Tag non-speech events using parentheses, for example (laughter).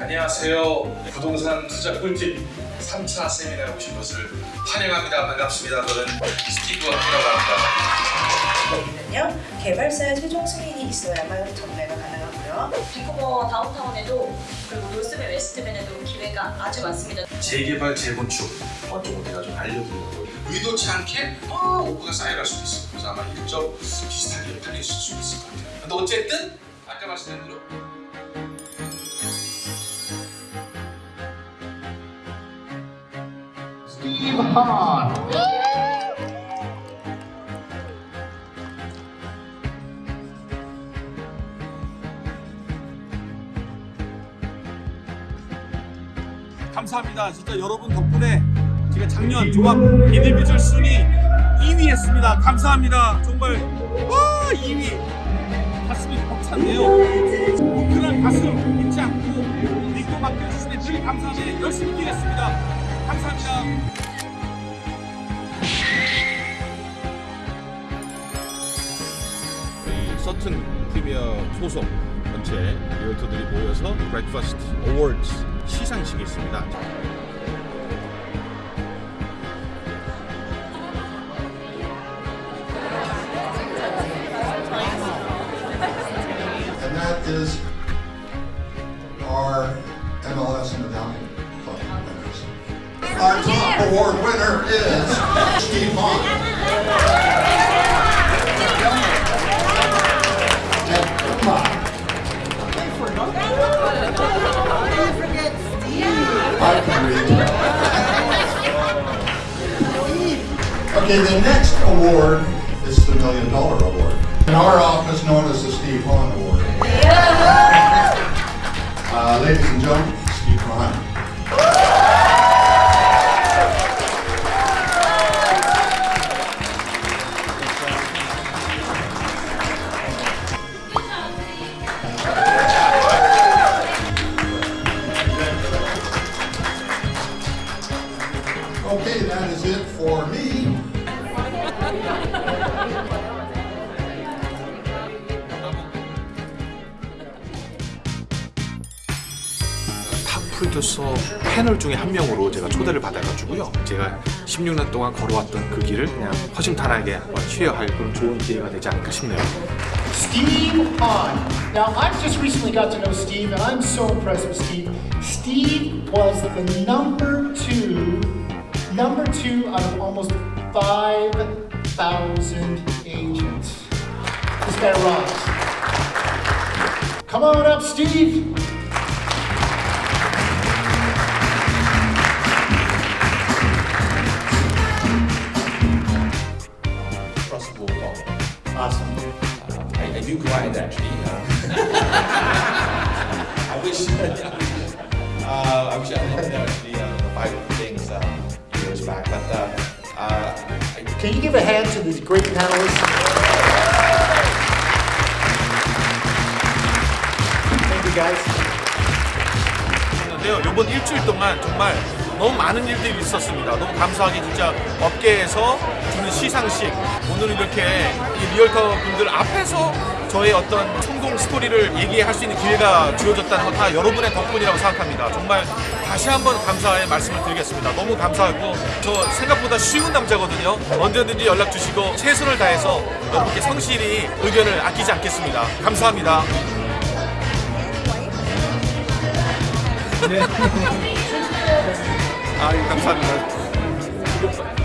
안녕하세요. 부동산 투자 꿀팁 3차 세미나에 오신 것을 환영합니다. 반갑습니다. 저는 스티브 워크라고 합니다. 여기는요 개발사의 최종 승인이 있어야만 전매가 가능하고요. 밴쿠버 다운타운에도 그리고 노스밴 웨스트밴에도 기회가 아주 많습니다. 재개발, 재건축 어떤 거 내가 좀 알려드리려고 의도치 않게 아, offer가 쌓여갈 수도 있어요. 그래서 아마 일적 비슷하게 팔릴 수도 있을 것 같아요. 근데 어쨌든 아까 말씀드린 대로 Hahn. (laughs) 감사합니다. 진짜 여러분 덕분에 제가 작년 종합 individual 순위 2위 했습니다. 감사합니다. 정말 와 2위 가슴이 벅찼네요. 뭉클한 가슴 잊지 않고 믿고 맡겨주시니 늘 감사하게 열심히 뛰겠습니다. 감사합니다. 서튼 프리미어 소속 전체 realtor들이 모여서 breakfast awards 시상식이 있습니다. I can read. Okay, the next award is the Million Dollar Award. In our office, known as the Steve Hahn Award. Uh, ladies and gentlemen, Okay, that is it for me. top producer 패널 중에 한 명으로 제가 초대를 받아가지고요. 제가 16년 동안 걸어왔던 그 길을 그냥 허심탄회하게 한번 share할 그런 좋은 기회가 되지 않을까 싶네요. Steve Hahn. Now, I've just recently got to know Steve, and I'm so impressed with Steve. Steve was the number two, number two out of almost 5,000 agents. This guy rocks. Come on up, Steve. Uh, Awesome. I, do grind actually. Uh, (laughs) I wish. (laughs) uh, I wish I had actually Can you give a hand to these great panelists? Thank you, guys. 했는데요. 이번 일주일 동안 정말 너무 많은 일들이 있었습니다. 너무 감사하게 진짜 업계에서 주는 시상식 오늘 이렇게 이 realtor 분들 앞에서 저의 어떤 성공 스토리를 얘기할 수 있는 기회가 주어졌다는 건 다 여러분의 덕분이라고 생각합니다. 정말 다시 한번 감사의 말씀을 드리겠습니다. 너무 감사하고 저 생각보다 쉬운 남자거든요. 언제든지 연락 주시고 최선을 다해서 여러분께 성실히 의견을 아끼지 않겠습니다. 감사합니다. 아 (laughs) Ah, ich hab's halt.